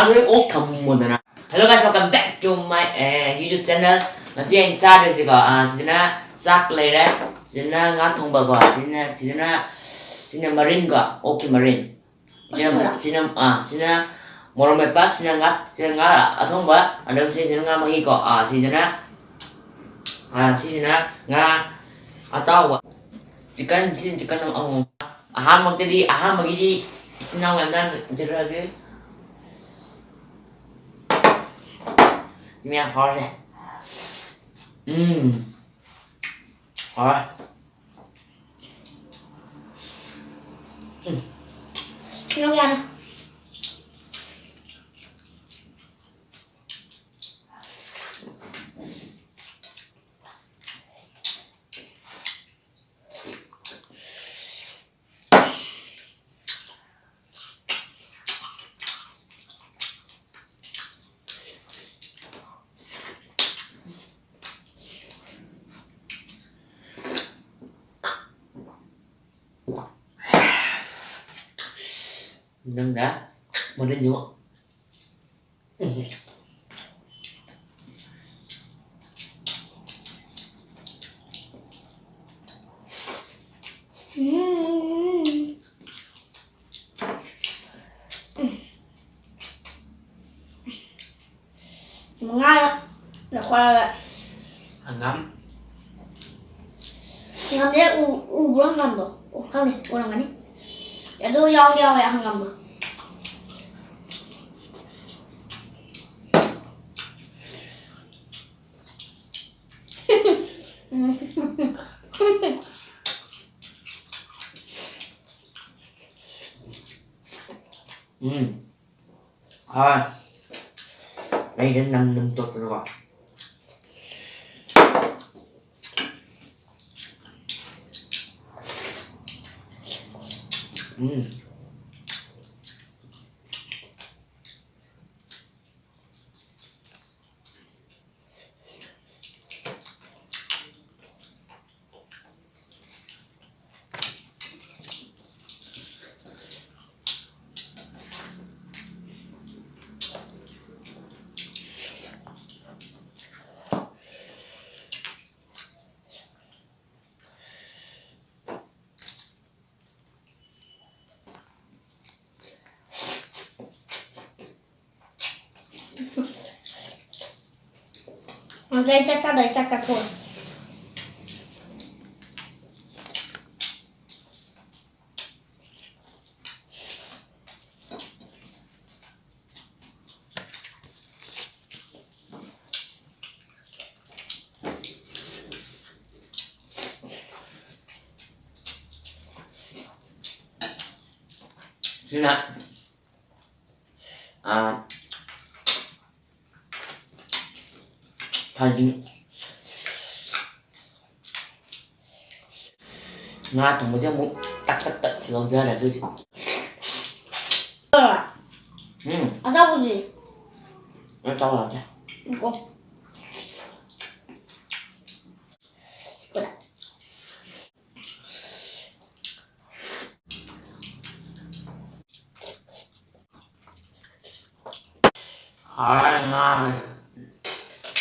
오늘 꼭 감모드나 Hello guys, welcome back to my uh, YouTube channel Ngasi anh sa rồi chị có à chị na sắc lấy đấy chị na ngã thông bờ có chị na chị na chị na marine có ok marine chị na chị na à chị na morom mai pas chị na ngã chị na ngã ở thông bờ ở đâu chị na ngã mà hi có à chị na à chị na ngã ở tao quá chỉ cần chỉ chỉ cần ông ông à mặc đi à mặc đi chị nào em đang chơi ra cái Mẹ khó rồi Ừm. Rồi Nó ra nè Nhúa Ừm. Mà ngai lắm Là khoa lại Hàng ngắm. Ngâm đấy u u bữa ngâm rồi u không đi u làm cái đi. Ya do yao yao ya ngâm rồi Ừm Thôi. Đây đến năm năm tốt rồi rồi Ừm mà dây chắc chắc đấy chắc cả thôi Thế nào À 사진 nga tụng một cái mũ tắt tắt tắt thì ra là cái gì? Rồi ừ. À sao gì? Nó cho là một con đi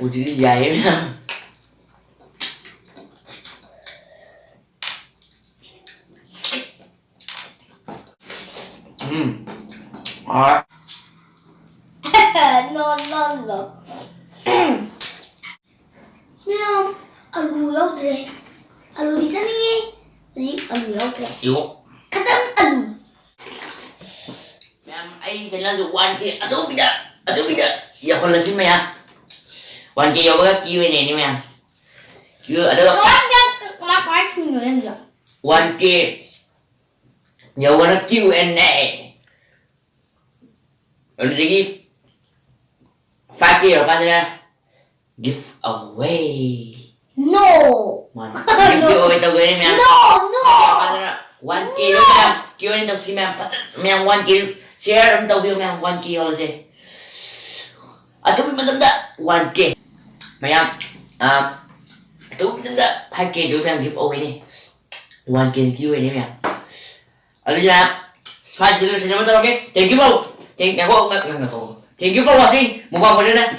lại của chữ dày nha. Ừ. Hỏi non non rồi. Không? Alu yau dre alu di sana ni jadi alu yau dre yếu. Kata alu Ma'am, ay sa lang sa 1K. Ato, bida! Ato, bida! Iya ko lang Qualche io ora chi viene in me. Chi allora ma fai in India. Qualche io ora chi viene. Allora chi fatti io quando give away. No. Man, give away tau gini mian. No, no. One kilo mian, kilo ni tau si mian pat, mian one kilo. Share tau kilo mian one kilo lah sih. Atau pun bentar one kilo. Mày em à tôi mình tanda 2K được em giveaway đi. Này 1K give away này mày ở đây là phải chỉ được xin em tao, ok? Thank you ngân thank you, bro. Thank you for watching một vòng vào đây nè.